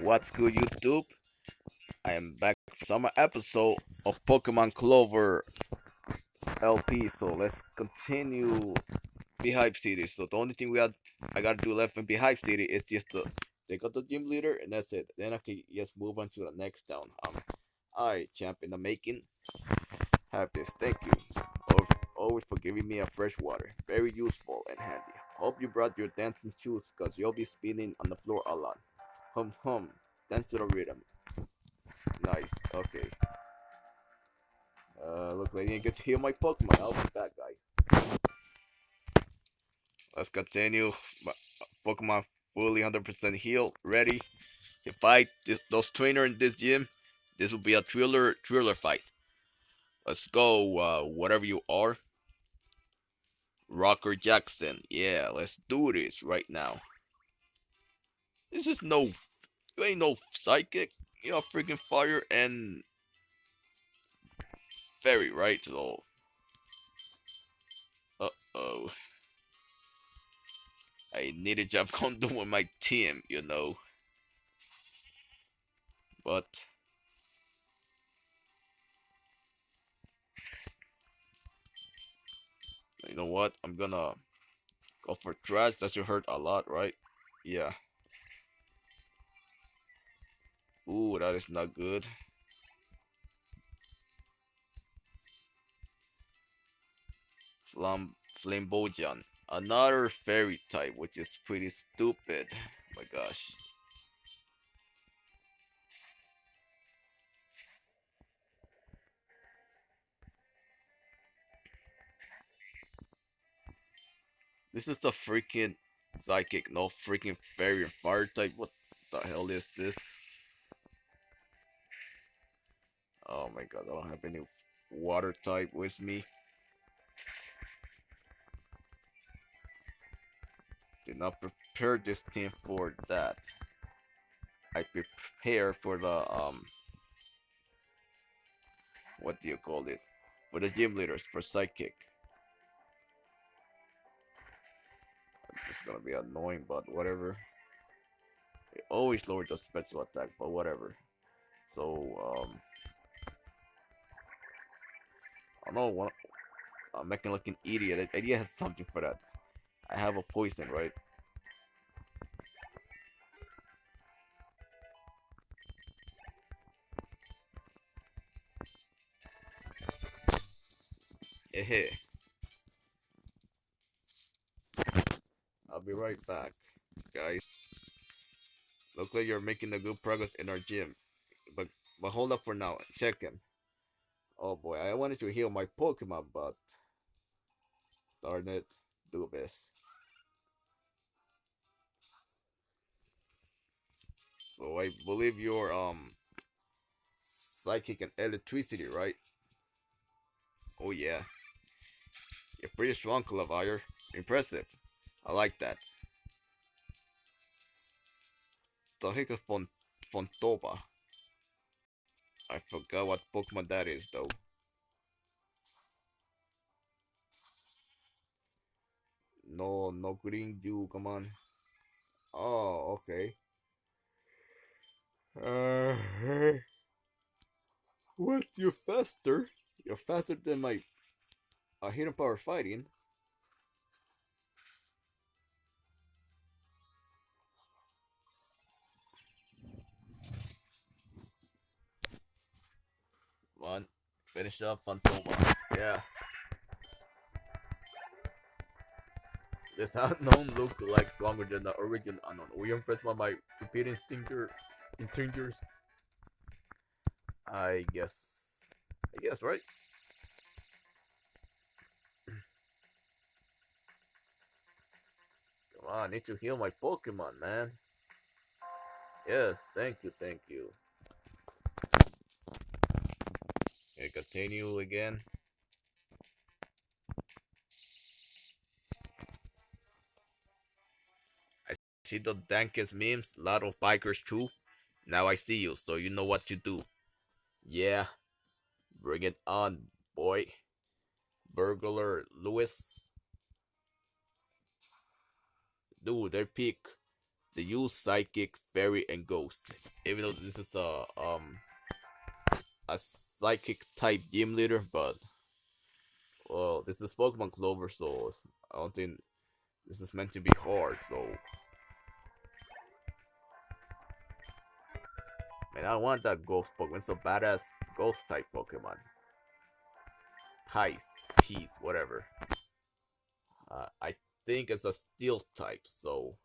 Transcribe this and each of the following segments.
What's good, YouTube? I am back for some episode of Pokemon Clover LP. So let's continue Beehive City. So the only thing we had, I gotta do left in Beehive City is just to take out the gym leader, and that's it. Then I can just move on to the next town. Um, alright, champ in the making. Have this. Thank you. Always for giving me a fresh water. Very useful and handy. Hope you brought your dancing shoes because you'll be spinning on the floor a lot. Hum hum. Dance to the rhythm. Nice. Okay. Uh, look like I didn't get to heal my Pokemon. I'll be back, guys. Let's continue. My Pokemon fully 100% healed, ready to fight this, those trainer in this gym. This will be a thriller thriller fight. Let's go, uh, whatever you are. Rocker Jackson. Yeah, let's do this right now. This is no, you ain't no psychic. You're freaking fire and fairy, right? So, uh oh. I need a job condo with my team, you know. But you know what? I'm gonna go for trash. That should hurt a lot, right? Yeah. Ooh, that is not good. Flam Flambojan. Another fairy type, which is pretty stupid. Oh my gosh. This is the freaking psychic, no freaking fairy fire type. What the hell is this? Oh my god, I don't have any water type with me. Did not prepare this team for that. I prepare for the um what do you call this? For the gym leaders, for psychic. It's gonna be annoying, but whatever. It always lowers the special attack, but whatever. So um I don't know what I'm making like an idiot. Idea has something for that. I have a poison, right? I'll be right back, guys. Look like you're making a good progress in our gym. But but hold up for now. Check him. Oh boy, I wanted to heal my Pokemon, but darn it, do this. So I believe you're um psychic and electricity, right? Oh yeah. You're pretty strong, Clavire. Impressive. I like that. Is Font Fontoba? I forgot what Pokemon that is though. No, no green dew, come on. Oh, okay. Uh, what? You're faster? You're faster than my uh, hidden power fighting. Finish up Fantoma. Yeah. This unknown look like stronger than the original unknown. Were you impressed by my repeating stinker instinctors? I guess. I guess, right? Come on, I need to heal my Pokemon, man. Yes, thank you, thank you. Continue again. I see the dankest memes, lot of bikers too. Now I see you, so you know what to do. Yeah, bring it on, boy. Burglar Lewis. Dude, their peak. They use psychic, fairy, and ghost. Even though this is a um a psychic type gym leader, but well, this is Pokemon Clover, so I don't think this is meant to be hard. So, man, I want that ghost Pokemon. A badass ghost type Pokemon. Heist, peace, whatever. Uh, I think it's a steel type, so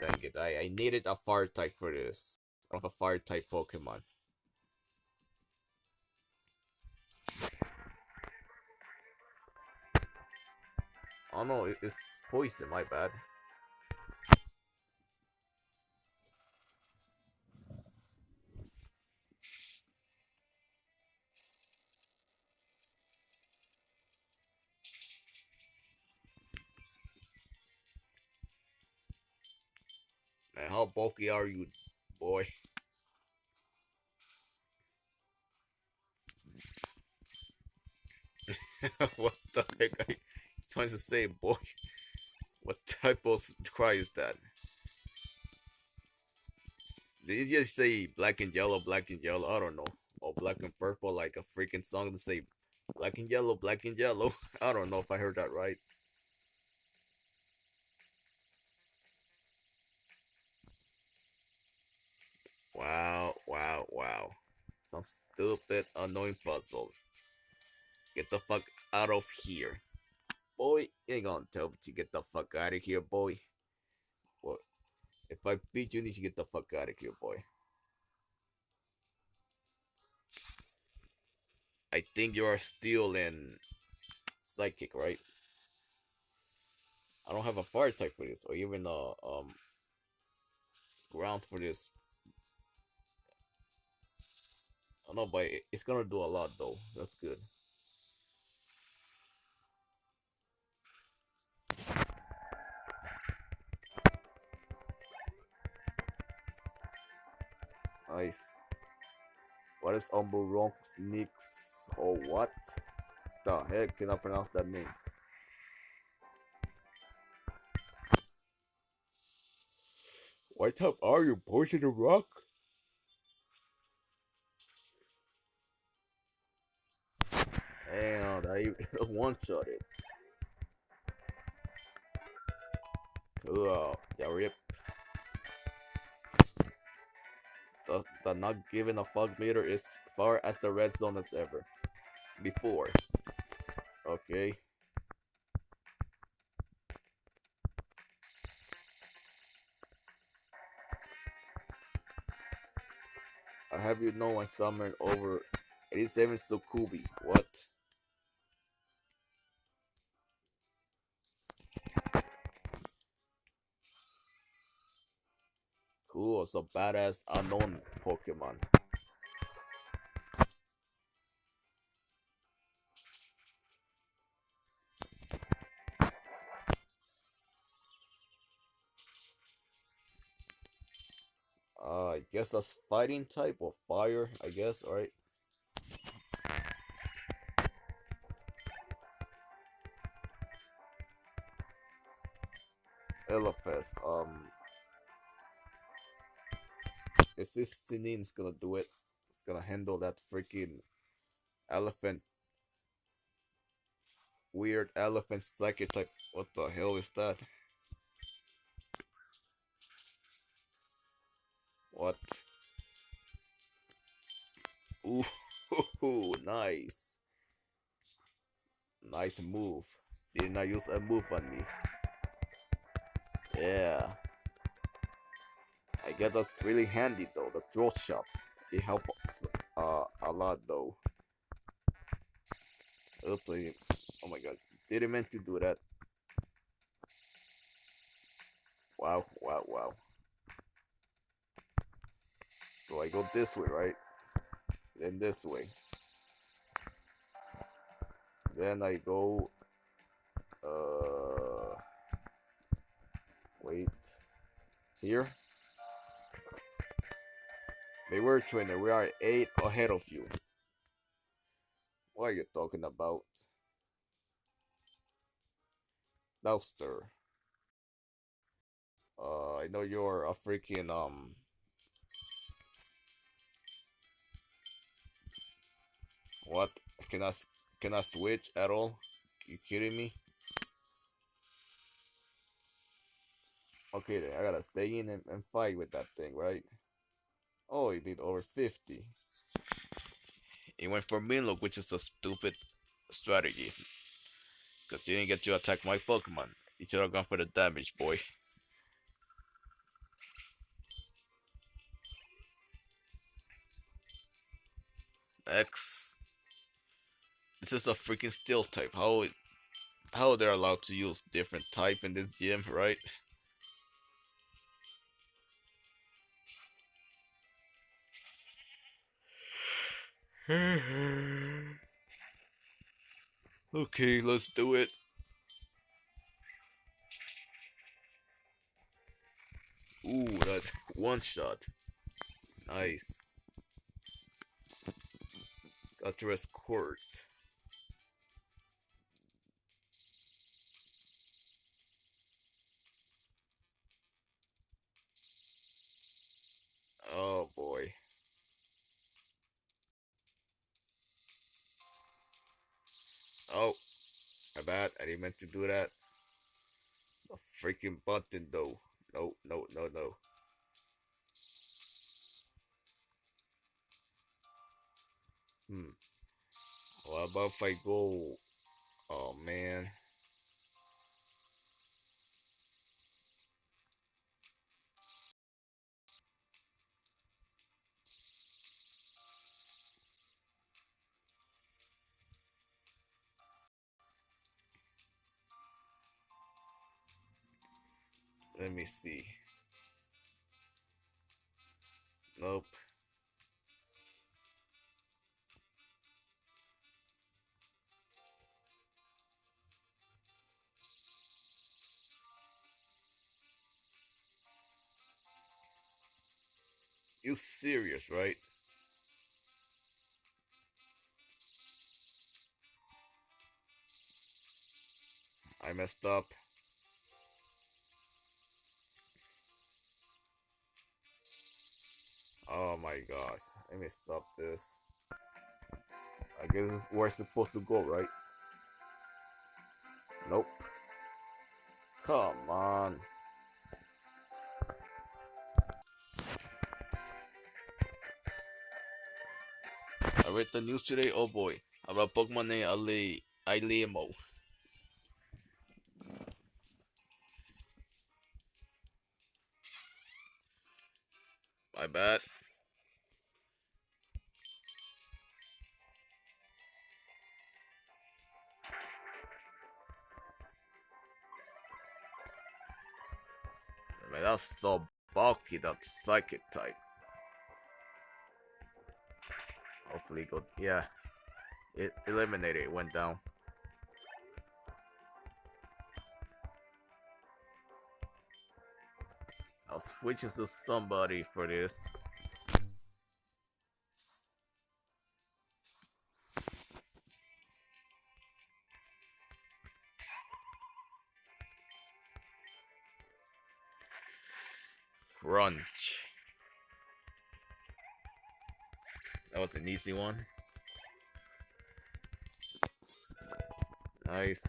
dang it, I, I needed a fire type for this. Of a fire type Pokemon. Oh no, it's poison, my bad. How bulky are you, boy? what the heck? I, he's trying to say, boy. What type of cry is that? Did you just say black and yellow, black and yellow? I don't know. Or black and purple, like a freaking song to say black and yellow, black and yellow. I don't know if I heard that right. Wow, wow, wow. Some stupid, annoying puzzle. Get the fuck out of here. Boy, ain't gonna tell me to get the fuck out of here, boy. What? If I beat you, you need to get the fuck out of here, boy. I think you are still in psychic, right? I don't have a fire type for this, or even a um ground for this. I don't know, but it's gonna do a lot though. That's good. Nice. What is Umburonk Sneaks or what? The heck can I pronounce that name? What type are you, poison the rock? Damn, that one shot it. Cool. Yeah, rip. The, the not giving a fuck meter is far as the red zone as ever. Before. Okay. I have you know I summoned over 87 Sukubi. What? Cool, so badass unknown Pokemon. Uh, I guess that's fighting type or fire, I guess, alright. Elefest, um, is this Sinin gonna do it? It's gonna handle that freaking elephant. Weird elephant psychic type. What the hell is that? What? Ooh, nice. Nice move. Didn't I use a move on me? Yeah. Guess that's really handy though, the throw shop. It helps uh, a lot though. Oops, oh my god, didn't meant to do that. Wow, wow, wow. So I go this way, right? Then this way. Then I go uh wait here they were 20. We are 8 ahead of you. What are you talking about? Douster. Uh, I know you're a freaking um. What? Can I can I switch at all? You kidding me? Okay, then I gotta stay in and, and fight with that thing, right? Oh, he did over 50. He went for Mean Look, which is a stupid strategy. Because you didn't get to attack my Pokemon. He should have gone for the damage, boy. X. This is a freaking steel type. How how they're allowed to use different type in this gym, right? okay, let's do it. Ooh, that one shot. Nice. Got to escort. Oh boy. Oh, my bad. I didn't meant to do that. A freaking button though. No, no, no, no. Hmm. What about if I go? Oh man. See. Nope. You serious, right? I messed up. Oh my gosh. Let me stop this. I guess this is where it's supposed to go, right? Nope. Come on. I read the news today, oh boy, about Pokemon named Ali Ilemo. My bad. That's so bulky, that psychic type. Hopefully good. yeah. It eliminated, it went down. I'll switch to somebody for this. Crunch. That was an easy one. Nice.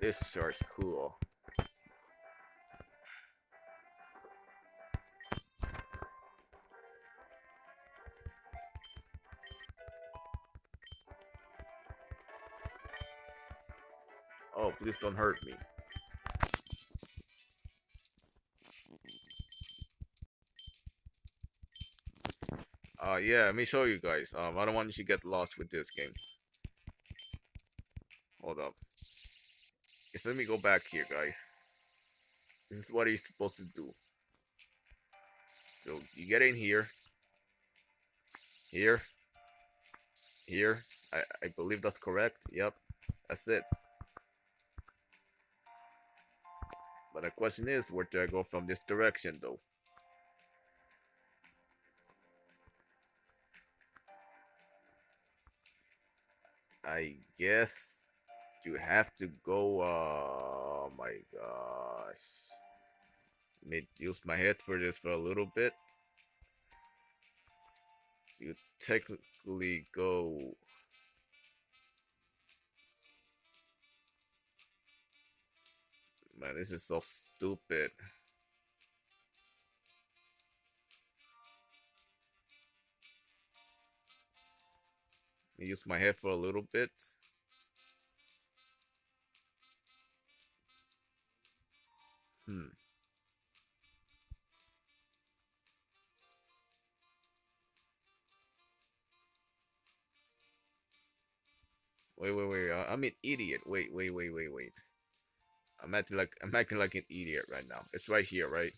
This shark's cool. Oh, please don't hurt me. Uh, yeah, let me show you guys. Um, I don't want you to get lost with this game. Hold up. Just let me go back here, guys. This is what you're supposed to do. So, you get in here. Here. Here. I, I believe that's correct. Yep. That's it. But the question is, where do I go from this direction, though? I guess you have to go. Uh, oh my gosh. Let me use my head for this for a little bit. You technically go Man, this is so stupid. Use my head for a little bit. Hmm. Wait, wait, wait. I'm an idiot. Wait, wait, wait, wait, wait. I'm acting like I'm acting like an idiot right now. It's right here, right?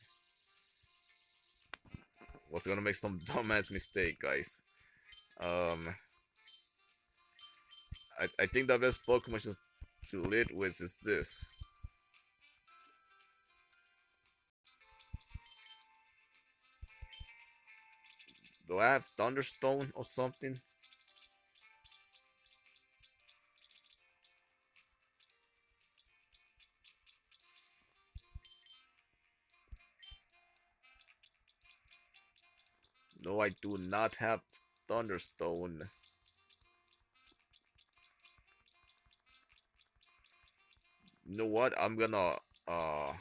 Was gonna make some dumbass mistake, guys. Um, I I think the best Pokemon to to lead with is this. Do I have Thunderstone or something? No, I do not have Thunderstone. You know what? I'm gonna uh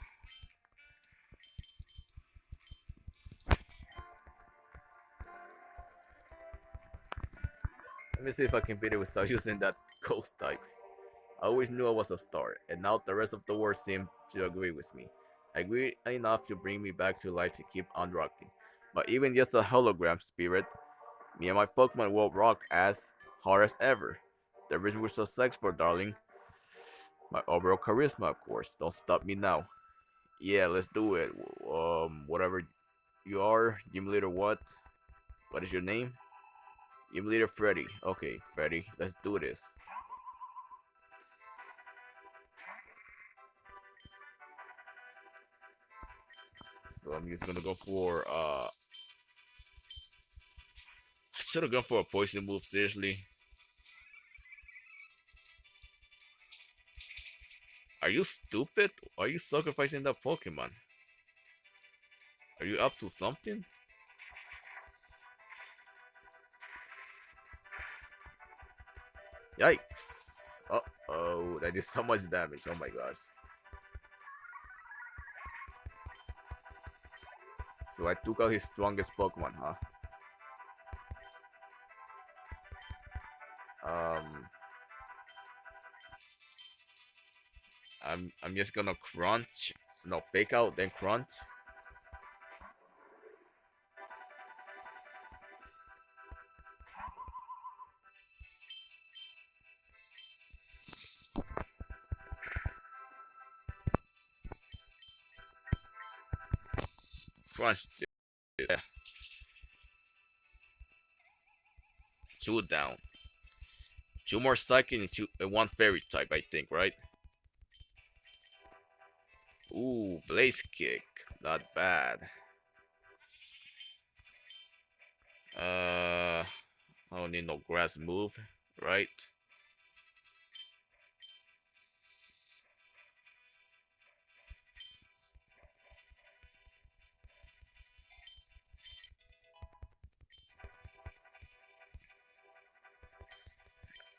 Let me see if I can beat it without using that ghost type. I always knew I was a star, and now the rest of the world seems to agree with me. Agree enough to bring me back to life to keep on rocking. But even just a hologram spirit, me and my Pokemon will rock as hard as ever. The so for, darling. My overall charisma, of course. Don't stop me now. Yeah, let's do it. Um, whatever you are, gym leader what? What is your name? Gym leader Freddy. Okay, Freddy, let's do this. So I'm just gonna go for uh should have gone for a poison move, seriously. Are you stupid? Are you sacrificing that Pokemon? Are you up to something? Yikes! Uh oh, that did so much damage. Oh my gosh. So I took out his strongest Pokemon, huh? I'm I'm just gonna crunch, no fake out then crunch. Crunch. Yeah. Two down. Two more psychic and two, uh, one fairy type, I think, right? Ooh, blaze kick. Not bad. Uh, I don't need no grass move, right?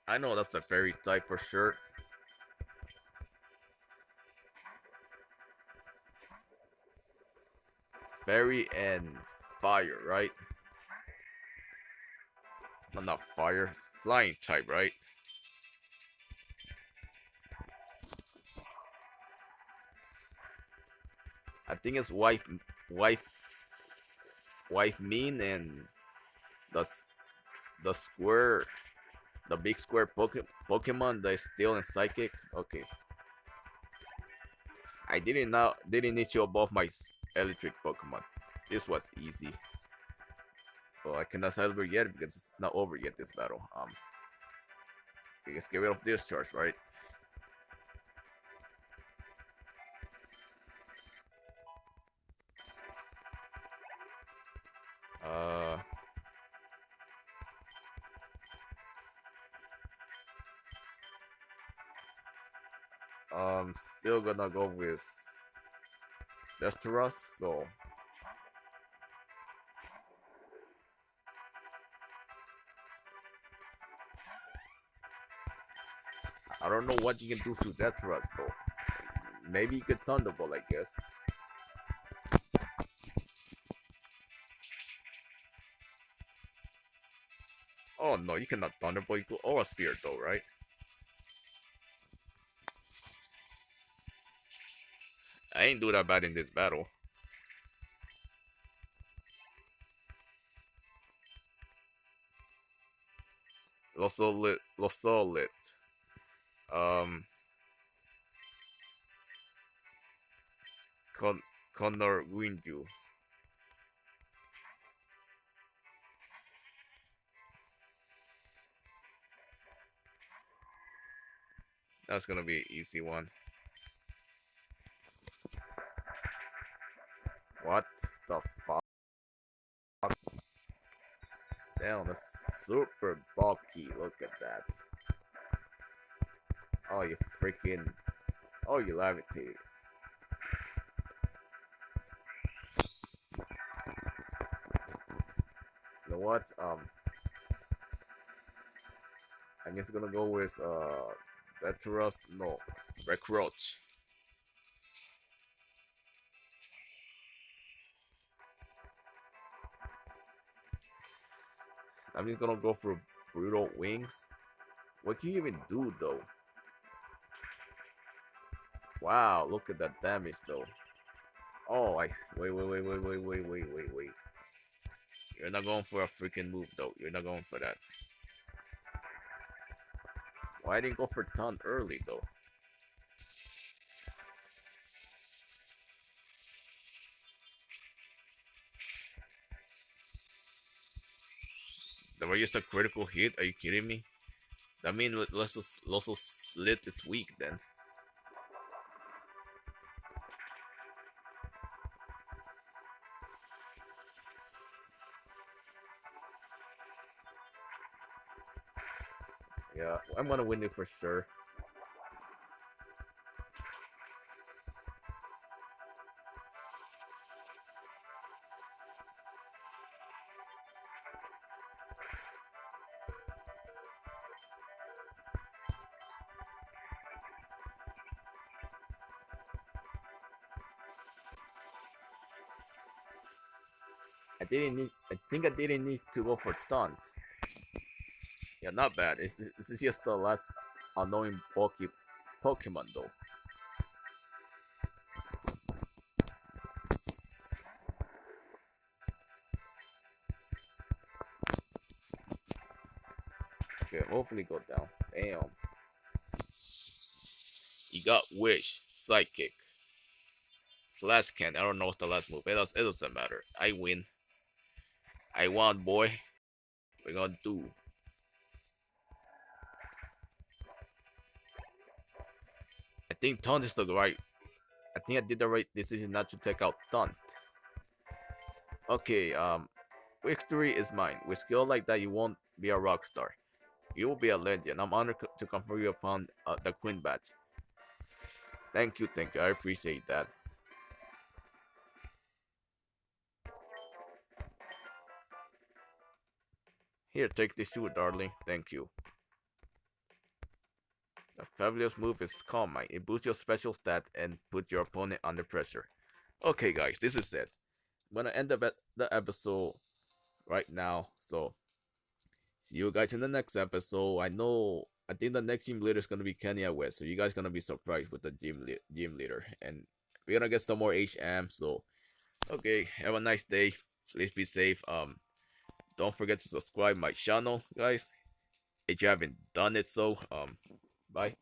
I know that's a fairy type for sure. Fairy and fire, right? No, not fire. Flying type, right? I think it's wife, wife, wife mean and the the square the big square Poke Pokemon that is still in Psychic? Okay. I didn't now didn't need you above my electric Pokemon. This was easy. Well, I cannot celebrate yet because it's not over yet this battle. Um let's get rid of this charge, right? Uh Um, still gonna go with Desteros, so I don't know what you can do to Desteros though. Maybe you could Thunderbolt, I guess. Oh no, you cannot Thunderbolt or a Spear though, right? I ain't do that bad in this battle. Los Solid, Los Solid. Um, Con Connor Windu. That's gonna be an easy one. What the fuck? Damn, that's super bulky. Look at that. Oh, you freaking. Oh, you levitate. You know what? Um. I'm just gonna go with, uh. Veteros. No. Recruits. I'm just gonna go for brutal wings. What can you even do though? Wow, look at that damage though. Oh, I wait, wait, wait, wait, wait, wait, wait, wait, wait. You're not going for a freaking move though. You're not going for that. Why didn't go for taunt early though? That was just a critical hit? Are you kidding me? That means Loso, Loso slit this week then. Yeah, I'm gonna win it for sure. Didn't need. I think I didn't need to go for taunt. Yeah, not bad. It's, this is just the last annoying bulky Pokemon though. Okay, hopefully go down. Damn. You got Wish, Psychic, Flash Cannon. I don't know what's the last move. It, does, it doesn't matter. I win. I won, boy. We're gonna do. I think taunt is the right. I think I did the right decision not to take out taunt. Okay, um, victory is mine. With skill like that, you won't be a rock star. You will be a legend. I'm honored to confer you upon uh, the Queen Badge. Thank you, thank you. I appreciate that. Here, take this shoe, darling. Thank you. The fabulous move is Calm Mind. It boosts your special stat and put your opponent under pressure. Okay, guys, this is it. I'm gonna end the, the episode right now. So, see you guys in the next episode. I know, I think the next team leader is gonna be Kanye West. So, you guys gonna be surprised with the team, le team leader. And we're gonna get some more HM. So, okay, have a nice day. Please be safe. Um, don't forget to subscribe my channel guys. If you haven't done it so um bye